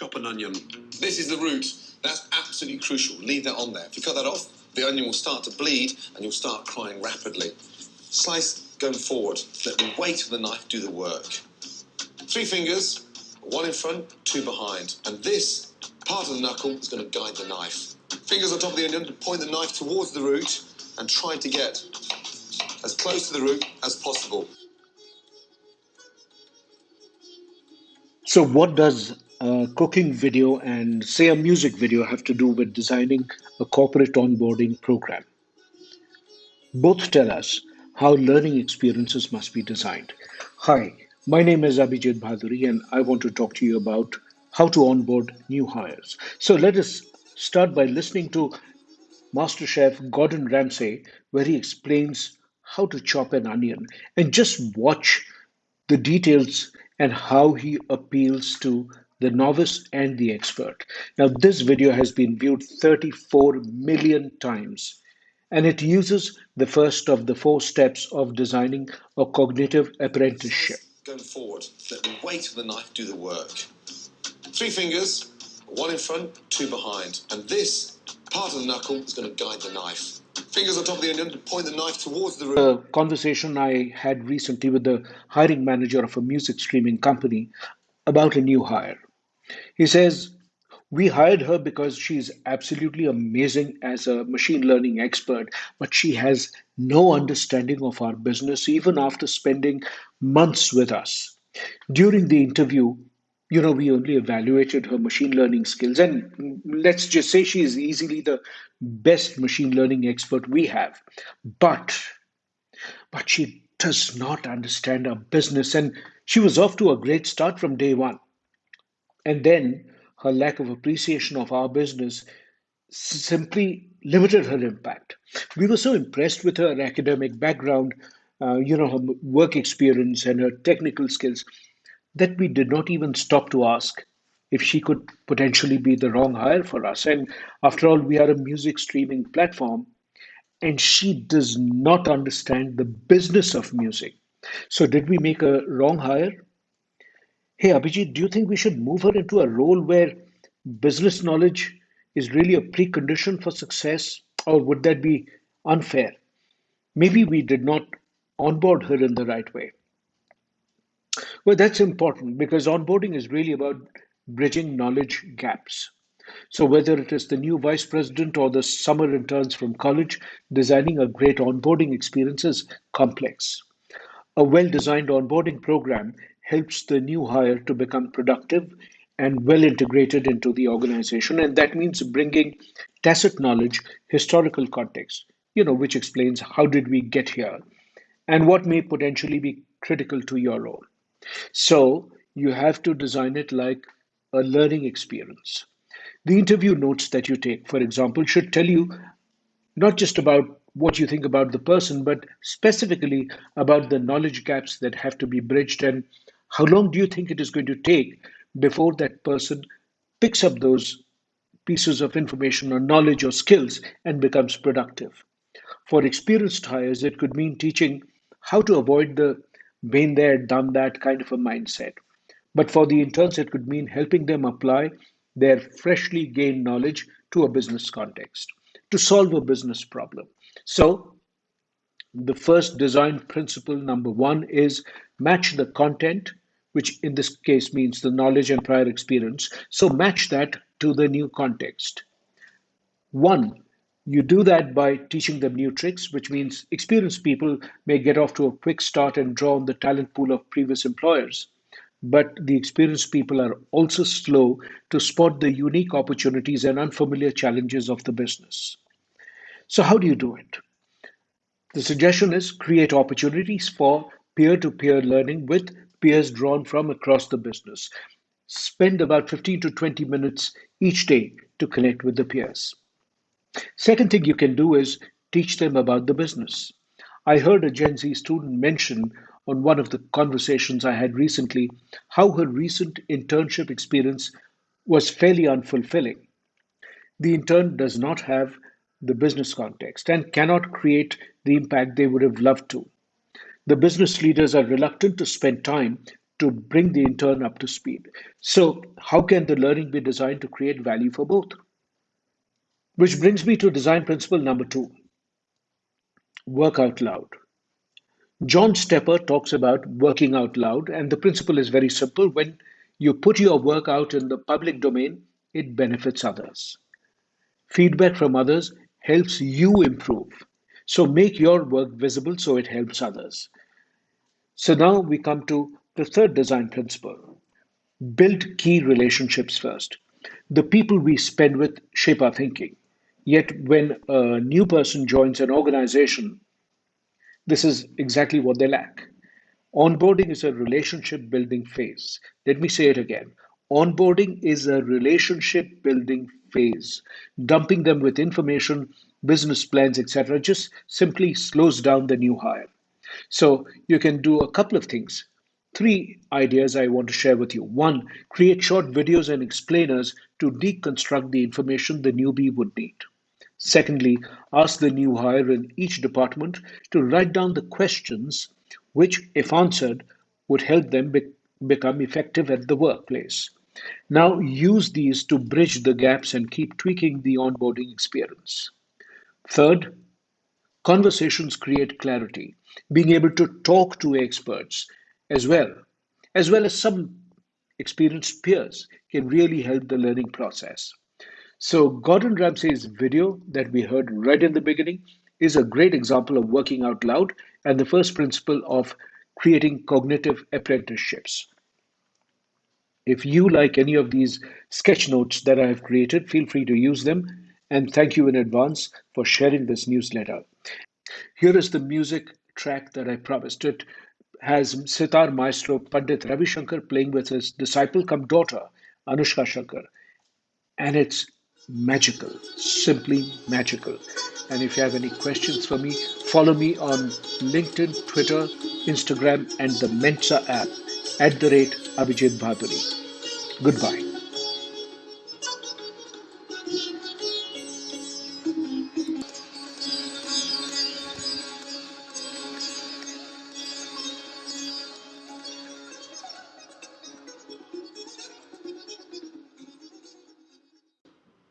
Chop an onion. This is the root. That's absolutely crucial. Leave that on there. If you cut that off, the onion will start to bleed and you'll start crying rapidly. Slice going forward. Let the weight of the knife do the work. Three fingers, one in front, two behind. And this part of the knuckle is going to guide the knife. Fingers on top of the onion, point the knife towards the root and try to get as close to the root as possible. So, what does a cooking video and, say, a music video have to do with designing a corporate onboarding program? Both tell us how learning experiences must be designed. Hi, my name is Abhijit Bhaduri, and I want to talk to you about how to onboard new hires. So, let us start by listening to Master Chef Gordon Ramsay, where he explains how to chop an onion and just watch the details and how he appeals to the novice and the expert. Now, this video has been viewed 34 million times and it uses the first of the four steps of designing a cognitive apprenticeship. Going forward, let the weight of the knife do the work. Three fingers, one in front, two behind. And this part of the knuckle is going to guide the knife. Fingers on top of the onion to point the knife towards the root. A conversation I had recently with the hiring manager of a music streaming company about a new hire. He says, We hired her because she's absolutely amazing as a machine learning expert, but she has no understanding of our business even after spending months with us. During the interview, you know, we only evaluated her machine learning skills. And let's just say she is easily the best machine learning expert we have. But, but she does not understand our business. And she was off to a great start from day one. And then her lack of appreciation of our business simply limited her impact. We were so impressed with her academic background, uh, you know, her work experience and her technical skills that we did not even stop to ask if she could potentially be the wrong hire for us. And after all, we are a music streaming platform, and she does not understand the business of music. So, did we make a wrong hire? Hey, Abhijit, do you think we should move her into a role where business knowledge is really a precondition for success, or would that be unfair? Maybe we did not onboard her in the right way. Well, that's important because onboarding is really about bridging knowledge gaps. So, whether it is the new vice president or the summer interns from college, designing a great onboarding experience is complex. A well designed onboarding program helps the new hire to become productive and well integrated into the organization. And that means bringing tacit knowledge, historical context, you know, which explains how did we get here and what may potentially be critical to your role. So you have to design it like a learning experience. The interview notes that you take, for example, should tell you not just about what you think about the person, but specifically about the knowledge gaps that have to be bridged and how long do you think it is going to take before that person picks up those pieces of information or knowledge or skills and becomes productive. For experienced hires, it could mean teaching how to avoid the been there, done that kind of a mindset. But for the interns, it could mean helping them apply their freshly gained knowledge to a business context to solve a business problem. So, the first design principle number one is match the content, which in this case means the knowledge and prior experience. So, match that to the new context. One, you do that by teaching them new tricks, which means experienced people may get off to a quick start and draw on the talent pool of previous employers. But the experienced people are also slow to spot the unique opportunities and unfamiliar challenges of the business. So, how do you do it? The suggestion is create opportunities for peer to peer learning with peers drawn from across the business. Spend about 15 to 20 minutes each day to connect with the peers. Second thing you can do is teach them about the business. I heard a Gen Z student mention on one of the conversations I had recently how her recent internship experience was fairly unfulfilling. The intern does not have the business context and cannot create the impact they would have loved to. The business leaders are reluctant to spend time to bring the intern up to speed. So, how can the learning be designed to create value for both? Which brings me to design principle number two work out loud. John Stepper talks about working out loud, and the principle is very simple. When you put your work out in the public domain, it benefits others. Feedback from others helps you improve. So make your work visible so it helps others. So now we come to the third design principle build key relationships first. The people we spend with shape our thinking. Yet, when a new person joins an organization, this is exactly what they lack. Onboarding is a relationship building phase. Let me say it again. Onboarding is a relationship building phase. Dumping them with information, business plans, etc., just simply slows down the new hire. So you can do a couple of things. Three ideas I want to share with you. One, create short videos and explainers to deconstruct the information the newbie would need. Secondly, ask the new hire in each department to write down the questions which, if answered, would help them be- become effective at the workplace. Now use these to bridge the gaps and keep tweaking the onboarding experience. Third, conversations create clarity. Being able to talk to experts as well, as well as some experienced peers, can really help the learning process. So, Gordon Ramsay's video that we heard right in the beginning is a great example of working out loud and the first principle of creating cognitive apprenticeships. If you like any of these sketch notes that I have created, feel free to use them. And thank you in advance for sharing this newsletter. Here is the music track that I promised. It has sitar maestro Pandit Ravi Shankar playing with his disciple come daughter, Anushka Shankar. And it's magical, simply magical. And if you have any questions for me, follow me on LinkedIn, Twitter, Instagram, and the Mensa app at the rate Abhijit Bhaduri. Goodbye.